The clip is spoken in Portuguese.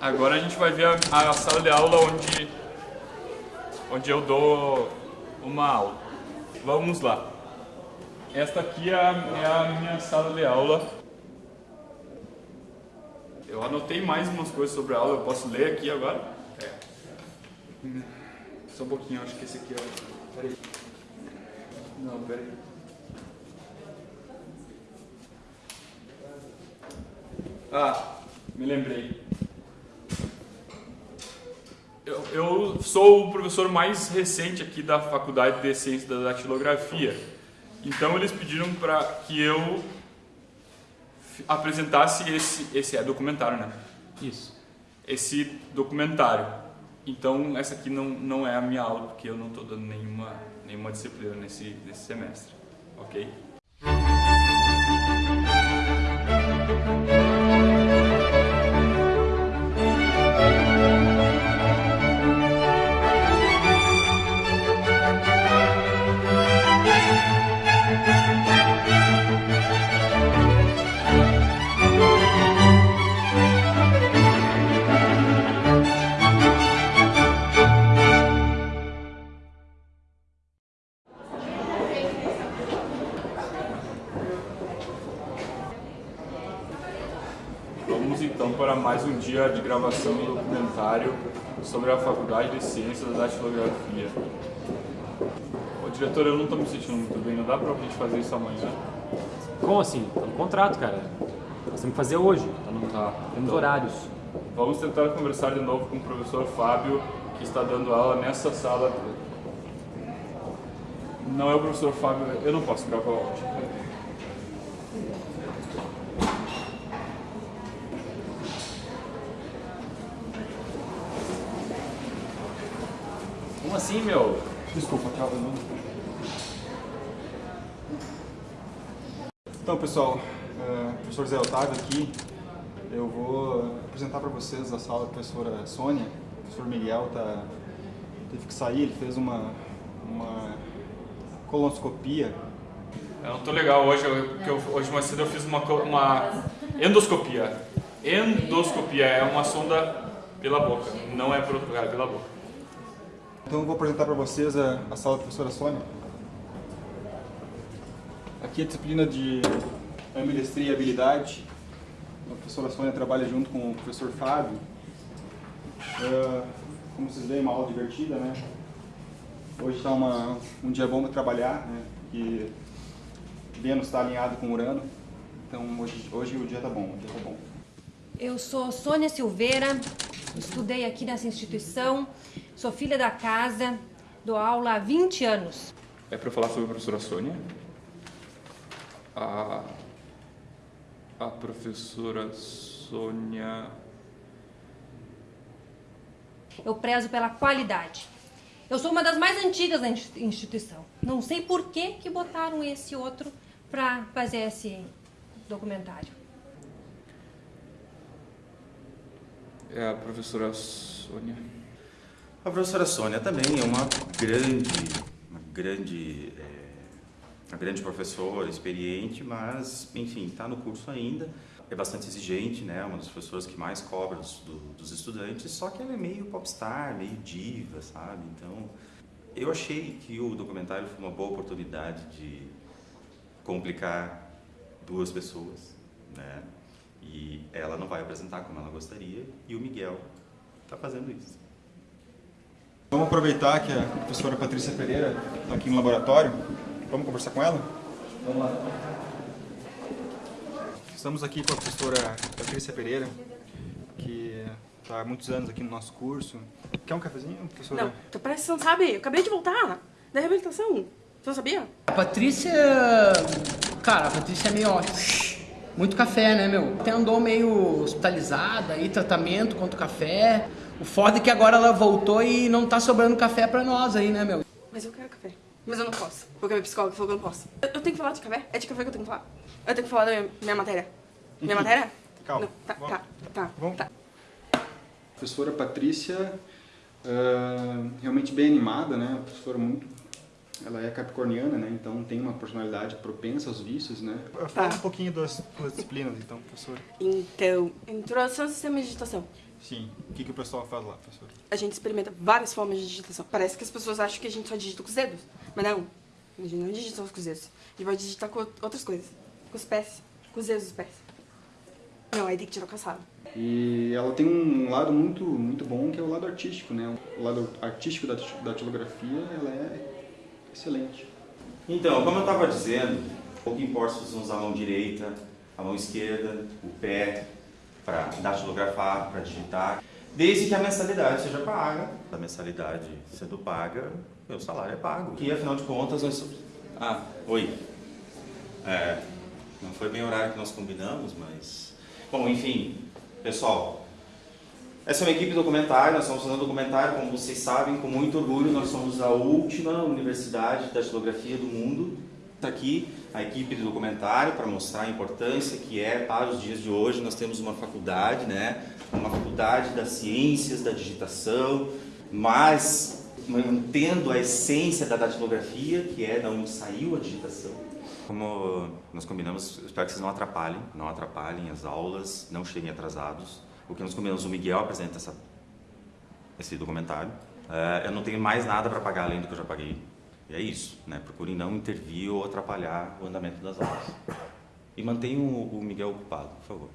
Agora a gente vai ver a, a sala de aula onde, onde eu dou uma aula. Vamos lá. Esta aqui é a, é a minha sala de aula. Eu anotei mais umas coisas sobre a aula, eu posso ler aqui agora? É. Só um pouquinho, acho que esse aqui é... Peraí. Não, peraí. Ah, me lembrei. Eu, sou o professor mais recente aqui da Faculdade de Ciência da Datilografia. Então eles pediram para que eu apresentasse esse, esse é documentário, né? Isso. Esse documentário. Então essa aqui não, não é a minha aula, porque eu não estou dando nenhuma, nenhuma disciplina nesse, nesse semestre, ok? Mais um dia de gravação do documentário sobre a Faculdade de Ciências da Datilografia. Ô diretor, eu não estou me sentindo muito bem, não dá pra gente fazer isso amanhã? Como assim? Tá no contrato, cara. Nós temos que fazer hoje. Tá no, Tá, Temos então. horários. Vamos tentar conversar de novo com o professor Fábio, que está dando aula nessa sala. Não é o professor Fábio, eu não posso gravar hoje. Assim, meu? Desculpa, tava não. Então, pessoal, é, professor Zé Otávio aqui. Eu vou apresentar para vocês a sala da professora Sônia. O professor Miguel tá, teve que sair, ele fez uma, uma colonoscopia. Eu não tô legal hoje, eu- porque eu- hoje mais cedo eu fiz uma, uma endoscopia. Endoscopia é uma sonda pela boca, não é por outro lugar, é pela boca. Então, vou apresentar para vocês a, a sala da professora Sônia. Aqui é a disciplina de ambidestria e habilidade. A professora Sônia trabalha junto com o professor Fábio. É, como vocês veem, uma aula divertida, né? Hoje está um dia bom para trabalhar, né? Que Vênus está alinhado com Urano. Então, hoje, hoje o dia tá bom, o dia tá bom. Eu sou Sônia Silveira, estudei aqui nessa instituição, sou filha da casa, dou aula há 20 anos. É para falar sobre a professora Sônia. A, a professora Sônia. Eu prezo pela qualidade. Eu sou uma das mais antigas da insti- instituição. Não sei por que que botaram esse outro para fazer esse documentário. É a professora Sônia. A professora Sônia também é uma grande, uma grande, é, uma grande professora, experiente, mas, enfim, está no curso ainda. É bastante exigente, né? Uma das professoras que mais cobra dos, do- dos estudantes, só que ela é meio popstar, meio diva, sabe? Então, eu achei que o documentário foi uma boa oportunidade de complicar duas pessoas, né? E ela não vai apresentar como ela gostaria, e o Miguel está fazendo isso. Vamos aproveitar que a professora Patrícia Pereira está aqui no laboratório. Vamos conversar com ela? Vamos lá. Estamos aqui com a professora Patrícia Pereira, que está há muitos anos aqui no nosso curso. Quer um cafezinho, professora? Não, tu parece que você não sabe. Eu acabei de voltar da reabilitação. Você não sabia? A Patrícia. Cara, a Patrícia é meio. ó, Muito café, né, meu? Até andou meio hospitalizada aí, tratamento contra o café. O foda é que agora ela voltou e não tá sobrando café pra nós aí, né, meu? Mas eu quero café. Mas eu não posso. Porque a minha psicóloga falou que eu não posso. Eu, eu tenho que falar de café? É de café que eu tenho que falar? Eu tenho que falar da minha, minha matéria. Minha matéria? Calma. Não, tá, Vamos. tá, tá, Vamos. tá. Professora Patrícia, ah, realmente bem animada, né? Uma professora muito ela é capricorniana, né? Então tem uma personalidade propensa aos vícios, né? Fala um pouquinho das duas disciplinas, então, professor. Então, introdução ao sistema de digitação. Sim. O que, que o pessoal faz lá, professor? A gente experimenta várias formas de digitação. Parece que as pessoas acham que a gente só digita com os dedos. Mas não. A gente não digita só com os dedos. A gente vai digitar com outras coisas. Com os pés. Com os dedos dos pés. Não, aí tem que tirar o caçado. E ela tem um lado muito, muito bom, que é o lado artístico, né? O lado artístico da datilografia, ela é excelente. Então, como eu estava dizendo, pouco importa se você usar a mão direita, a mão esquerda, o pé, para datilografar, para digitar, desde que a mensalidade seja paga. A mensalidade sendo paga, meu salário é pago. E afinal de contas, nós... Ah, oi. É, não foi bem o horário que nós combinamos, mas... Bom, enfim, pessoal, essa é uma equipe documentária, nós estamos fazendo documentário, como vocês sabem, com muito orgulho, nós somos a última universidade da datilografia do mundo. Está aqui a equipe do documentário para mostrar a importância que é para os dias de hoje. Nós temos uma faculdade, né? uma faculdade das ciências, da digitação, mas mantendo a essência da datilografia, que é da onde saiu a digitação. Como nós combinamos, espero que vocês não atrapalhem, não atrapalhem as aulas, não cheguem atrasados. O que nós combinamos, o Miguel apresenta essa, esse documentário. Uh, eu não tenho mais nada para pagar além do que eu já paguei. E é isso, né? Procurem não intervir ou atrapalhar o andamento das aulas. E mantenham o, o Miguel ocupado, por favor.